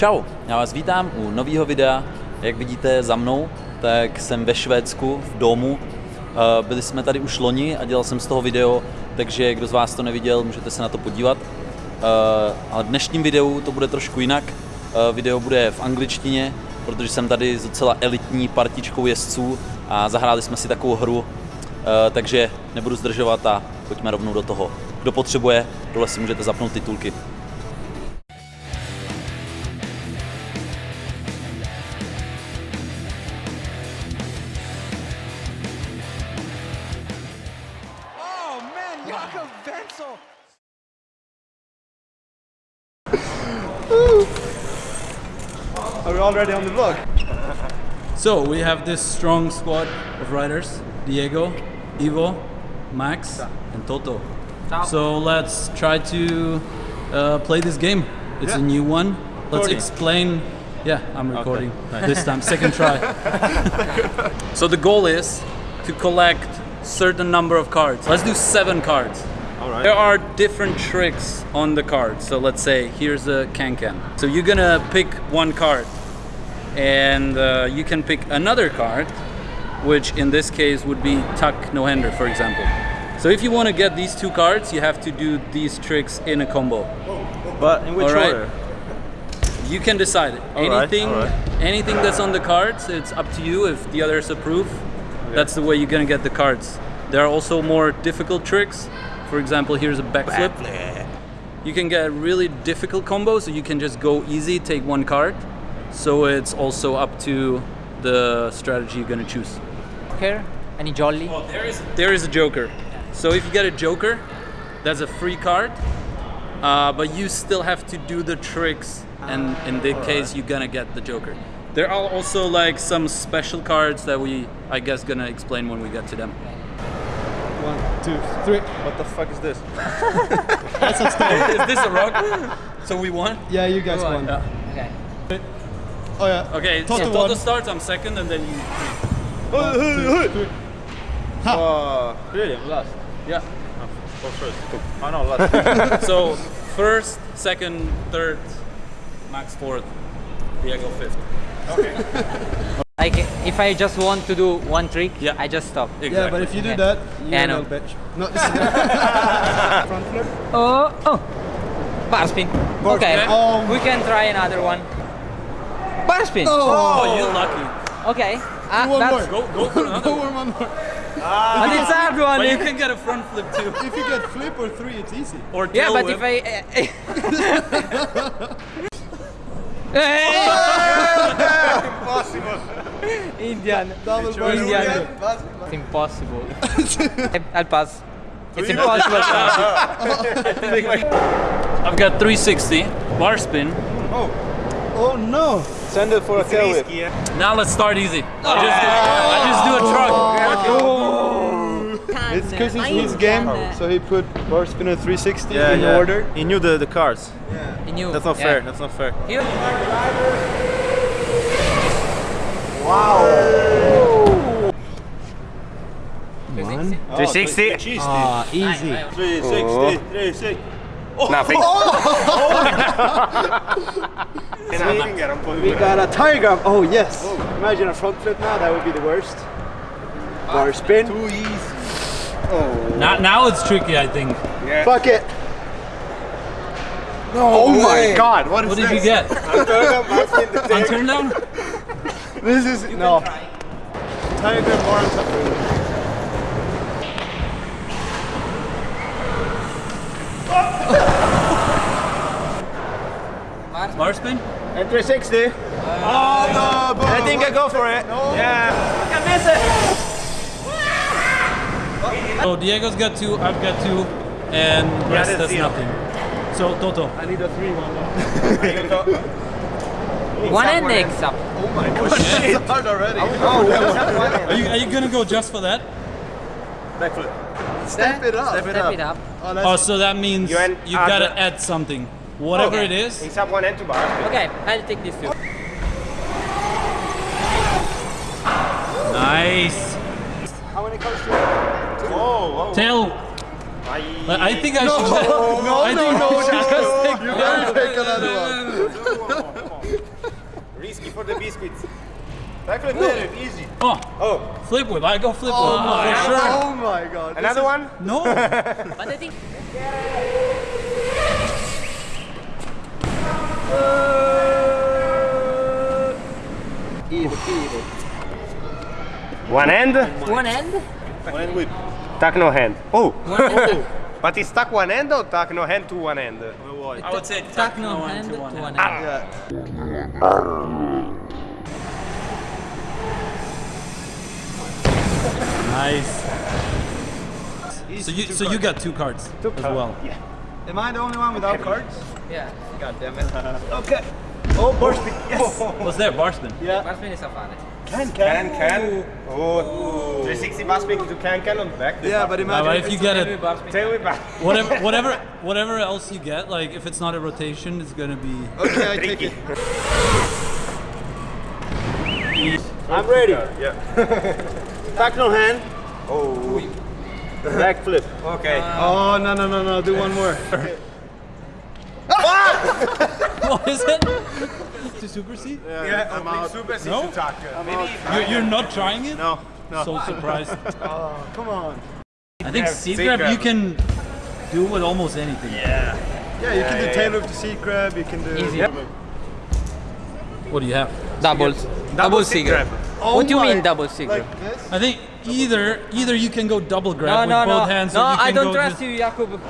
Čau, já vás vítám u nového videa. Jak vidíte za mnou, tak jsem ve Švédsku v domu. Eh, byli jsme tady už loni a dělal jsem z toho video, takže kdo z vás to neviděl, můžete se na to podívat. Eh, ale v dnešním videu to bude trošku jinak. Eh, video bude v angličtině, protože jsem tady s docela elitní partičkou jezdců a zahráli jsme si takovou hru, takže nebudu zdržovat a pojďme rovnou do toho. Kdo potřebuje, dole si můžete zapnout titulky. On the vlog? So we have this strong squad of riders: Diego, Ivo, Max, and Toto. So let's try to uh, play this game. It's a new one. Let's Recording. explain. Yeah, I'm recording this time. Second try. so the goal is to collect certain number of cards. Let's do seven cards. Alright. There are different tricks on the card. So let's say here's a can can. So you're gonna pick one card, and uh, you can pick another card, which in this case would be tuck no hander, for example. So if you want to get these two cards, you have to do these tricks in a combo. But in which order? You can decide Alright, anything. alright. Anything that's on the cards, it's up to you. If the others approve, that's the way you're gonna get the cards. There are also more difficult tricks. For example, here's a backflip. You can get really difficult combos, so you can just go easy, take one card. So it's also up to the strategy you're gonna choose. Here, any jolly? Well, there is there is a joker. So if you get a joker, that's a free card, uh, but you still have to do the tricks, and in this case, you're gonna get the joker. There are also like some special cards that we, I guess, gonna explain when we get to them. One, two, three. What the fuck is this? That's a stone. is this a rock? So we won. Yeah, you guys Go on. won. Yeah. Okay. Oh yeah. Okay. Toto so Toto starts. I'm second, and then you. Oh, one, two, three. Ha! Uh, really? Last? Yeah. Go first. Oh no, last. So first, second, third, Max fourth, Diego fifth. Okay. Like if I just want to do one trick, Yeah. I just stop. Exactly. yeah, but if you do that, you're Yeah, I a know. bitch. No, front flip. Oh, oh. Bar spin. Bar okay. spin. Oh. We can try another one. Bar spin. Oh. oh, you're lucky. Okay. Ah, One more. Go, go for another. Go one, one more. Ah. But it's hard one. But you can get a front flip too. If you get flip or three, it's easy. Or yeah, but whip. if I. Eh, eh. Hey! Indian. Double bar Indian. It's impossible. I'll pass. It's impossible. I've got 360 bar spin. Oh. Oh no! Send it for a tail whip. Now let's start easy. I just do, I just do a truck. It's because it's his game, so he put bar spinner 360 Yeah, in yeah. order. He knew the, the cards. He knew. That's not Yeah. fair. That's not fair. Here. One. 360. Ah, easy. 360. 360. Nothing. Oh. Oh. We got a tiger. Oh yes. Imagine a front flip now. That would be the worst. Bar spin. Too easy. Oh. Now, now it's tricky, I think. Fuck it. No. Oh my god. What is What did this? you get? On turn down? This is no. Tiger more on top. Bar spin? And 360. Oh no! I think I go for it. Yeah. I miss it. So Diego's got two, I've got two, and rest that's has nothing. So Toto. I need a three one. One and next up. Oh, oh It's hard already. Oh, are you, are you gonna go just for that? Backflip. Step it up. Step it Step up. it up. Oh, Oh, so that means You you en- have gotta add- add something. Whatever Okay. it is. It's up one and two bar. Okay, I'll take this two. Nice. How many cards do you Whoa, whoa. Tail. But I think I should. No, I no, think no, I should no. just take You gotta take another one. Risky for the biscuits. Backflip native, easy. Oh, Oh, flip whip. I go flip whip oh, for sure. Oh my god. another one? No. But I think Uh, one hand, one end, one hand whip. Tuck no hand. Oh, oh. one end, but it's tuck one hand or tuck no hand to one hand? I would say tuck no hand to one end. Ah. Nice. So you so you got two cards as well. Am I the only one without cards? Yeah. God damn it. Okay. Oh, bar spin. Oh. Yes. What's there? Bar Yeah. Barspin is a fare. Can, Can, can. can. Oh, 360 bus spin to can, can on back. Yeah, but imagine but if if you get it, barspin. Tail back. whatever whatever whatever else you get, like if it's not a rotation, it's gonna be. Okay, I take it. I'm ready. Yeah. Back no hand. Oh. Back flip. Okay. Uh, oh, no, no, no, no. Do one more. What is it? to supersede? yeah, I'm out. Super No? to tuck. Maybe. You're, you're not trying it? No, no. So surprised. Oh, come on. I think Yeah, seat seat grab grab. you can do with almost anything. Yeah. Yeah, you can do yeah, tail whip to seat grab. You can do. Easy. What do you have? Double. Double seat cigarette. Oh what do you oh mean double cigarette? Like this? I think either either you can go double grab no, with no, both no. hands. no, or you can I don't go trust you, Jakub.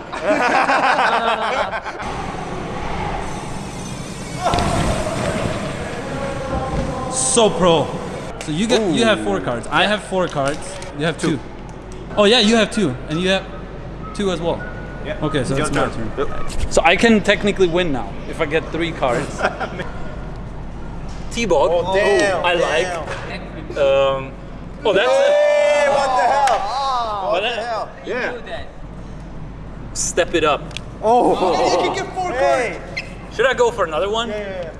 So pro. So you get you have four cards. I have four cards. You have two. Oh yeah, you have two, and you have two as well. Yeah. Okay, so it's my turn. turn. So I can technically win now if I get three cards. T-Bog. Oh, damn. I like. Um, oh, that's Hey, what the hell? it. What the hell? Yeah. Do that. Step it up. Oh, you can get four Hey. Should I go for another one? Yeah.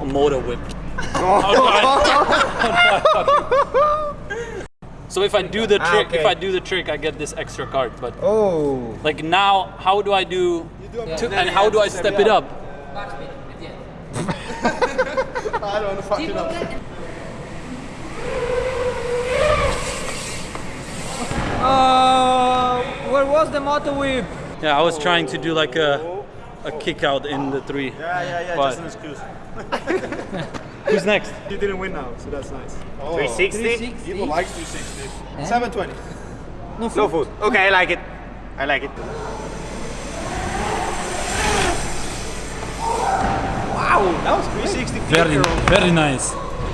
A motor whip. so if I do the Ah, trick, if. I do the trick, I get this extra card. But Oh. like now, how do I do? To, and how do I step it up? Barspin at. I don't fuck it Uh, where was the motor whip? Yeah, I was trying to do like a a kick out in the three. Yeah, yeah, yeah. But- Just an excuse. Who's next? You didn't win now, so that's nice. 360. 360. People likes 360. 720. No food. Okay, I like it. I like it. Wow, that was 360. Very, very nice.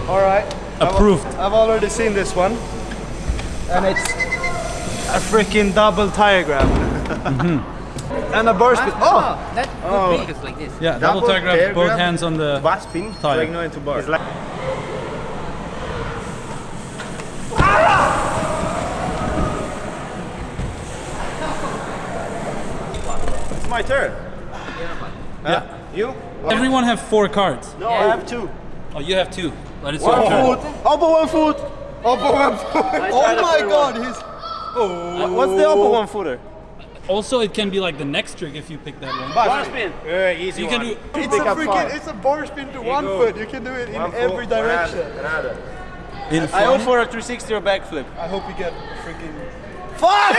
All right. Approved. I've, I've already seen this one, and it's a freaking double tire grab. Mm-hmm. and a oh! bar spin. Oh, that could be just like this. Yeah, double, Double tag grab, both grab. hands on the. Bar spin. Tire. Like no into bar. It's like It's my turn. Yeah. You? Everyone have four cards. no, I have two. Oh, you have two. But it's One your turn. foot. Oppo one foot. Oppo one foot. Oh my god, he's. Uh, What's the oppo one footer? Also, it can be like the next trick if you pick that one. Bar spin. Uh, easy You can do. It's a Pick up freaking. It's a bar spin to one go. foot. You can do it in One foot, every direction. Another. another. In I front. go for a 360 or backflip. I hope you get freaking. Fuck!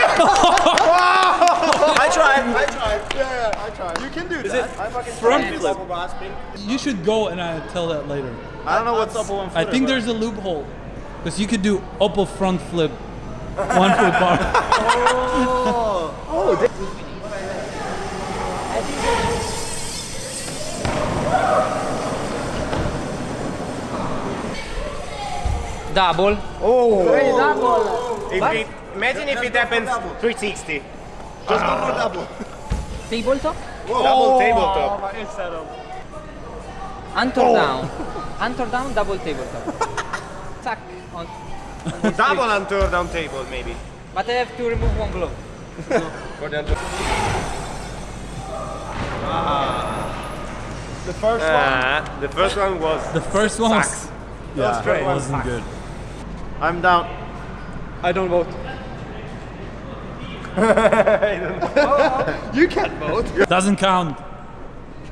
I tried. I tried. Yeah, yeah, I tried. You can do that. I fucking Front flip. Double bar spin. You should go and I tell that later. I don't know what's oppo one Footer, I think there's a loophole. Because you could do oppo front flip, one foot bar. oh. oh double. oh double If it, imagine if it happens 360. Just go for ah. double. Tabletop. Double oh, tabletop. Antor oh. down. Antor down, double tabletop. Zack. On. Double and turn down table maybe. But I have to remove one glove. For the antur- The first Ah, the first one was The first one was. Yeah, straight it wasn't good. I'm down. I don't vote. you can't vote. Doesn't count.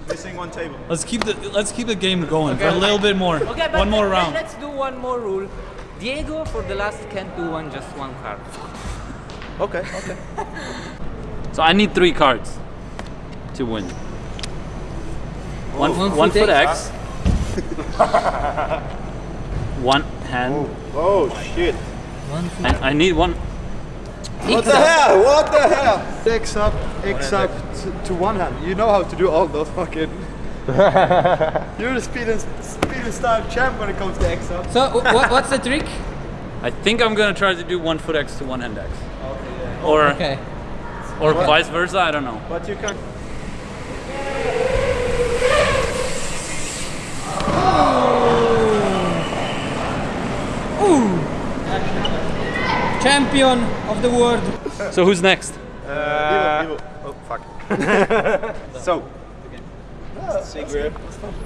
Missing one table. Let's keep the let's keep the game going for a little bit more. Okay, but one more let- round. Let's do one more rule. Diego for the last can't do one just one card. Okay, okay. So I need three cards to win. One, One one foot foot X. one hand. Oh, oh shit. And I need one. What the hell? What the hell? X up, X up to, to one hand. You know how to do all those fucking. You're the speed and speed and style champ when it comes to X up. So what, what's the trick? I think I'm gonna try to do one foot X to one hand X. Okay. Or Okay. or vice versa. I don't know. But you can. Oh. Ooh. Champion of the world. So who's next? Uh, oh fuck. so. Sigrid.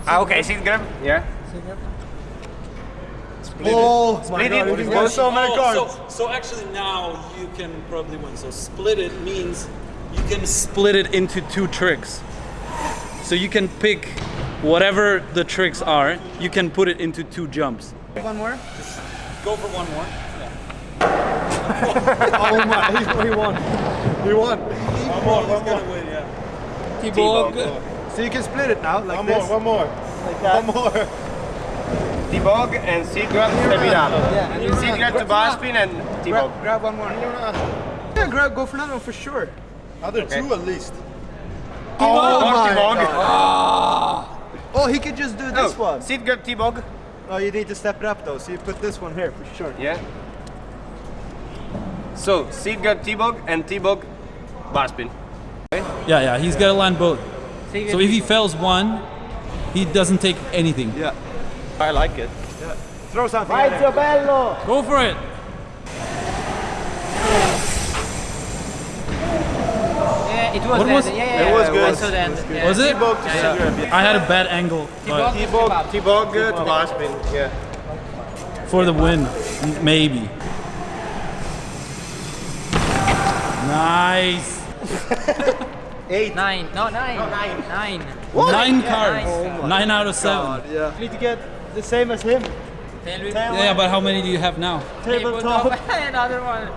Ah, okay, Sigrid. Yeah. Oh, Split God, it. you got so many oh, cards. so, so actually now you can probably win. So split it means you can Split it into two tricks. So you can pick whatever the tricks are. You can put it into two jumps. One more. Just go for one more. Oh my, he, he won. He won. One more, one more. Win, yeah. T-Bog. So you can split it now, like One this. more, one more. Like that. One more. T-Bog and Sigrid step it up. Yeah, and you run. To bar spin and T-Bog. Grab, grab one more. Yeah, grab, go for another one for sure. Other two at least. Oh, More oh my T-Bog. Ah. Oh, he could just do this one. Sigrid T-Bog. Oh, you need to step it up though, so you put this one here for sure. Yeah. So, Sigrid T-Bog and T-Bog bar spin. Yeah, yeah. He's gotta land both. So if he fails one, he doesn't take anything. Yeah. I like it. Throw something in there. Go for it. Yeah, it was What was- Yeah, yeah, It was good. I saw the end. Yeah. Was it? T-Bog. I had a bad angle, T-Bog, T-Bog uh, to bar. Yeah. for the win, maybe. Nice. Eight. Nine. No, nine. No, Nine. Nine. What? Nine cards. nice. Nine out of seven. Yeah. Need to get the same as him. Yeah, but how many do you have now? Tabletop. Another one.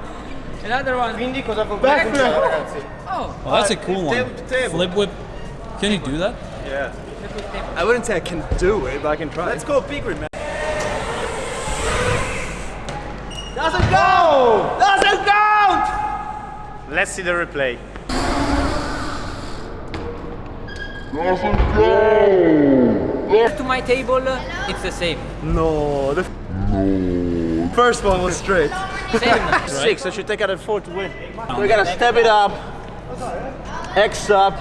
Another one. Quindi cosa può Backflip. ragazzi? Oh. Oh, that's a cool one. table table. Flip whip. Can you do that? Yeah. I wouldn't say I can do it, but I can try. Let's go Pigrid, man. Doesn't go! Doesn't count! Let's see the replay. To my table, it's the same. No, the first one was straight. Same. Six, I should take out a four to win. We gotta step it up. X up.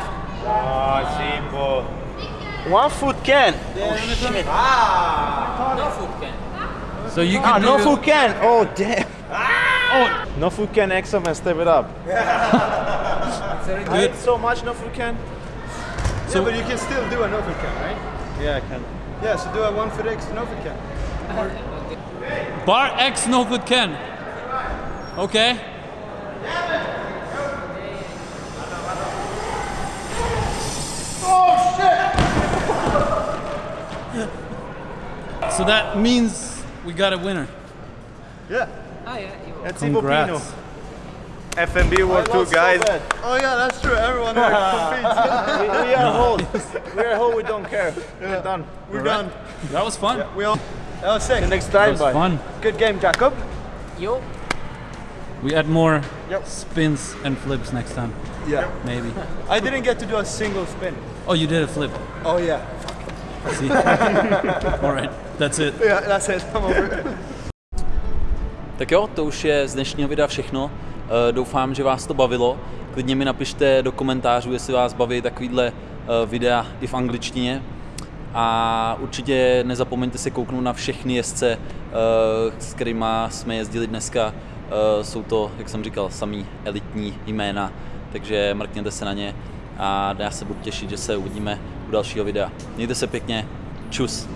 Oh, simple. One foot can. Oh, shit. Ah. no food can. So you Ah, can no do- foot can. Oh, damn. Oh, no foot can X up and step it up. I Good. ate so much no foot can. So- yeah, but you can still do a no foot can, right? Yeah, I can. Yeah, so do a one foot X no foot can. Bar X no foot can. Okay. Oh shit! so that means we got a winner. Yeah. Ah, yeah. you- That's Congrats. FMB World Tour guys. Oh yeah, that's true. Everyone here competes. we, we are whole. We are whole. We don't care. We're done. We're done. That was fun. We all. That was sick. The next That was fun. Good game, Jacob. Yo. We add more Yep. spins and flips next time, Yeah. maybe. I didn't get to do a single spin. Oh, you did a flip. Oh yeah. See? All right, that's it. Yeah, that's it. I'm over. Tak jo, to už je z dnešního videa všechno. Eh, Doufám, že vás to bavilo. Klidně mi napište do komentářů, jestli vás baví takovýhle eh, videa i v angličtině. A určitě nezapomeňte se kouknout na všechny jezdce, eh, s kterými jsme jezdili dneska. Jsou to, jak jsem říkal, samý elitní jména, takže mrkněte se na ně a já se budu těšit, že se uvidíme u dalšího videa. Mějte se pěkně, čus.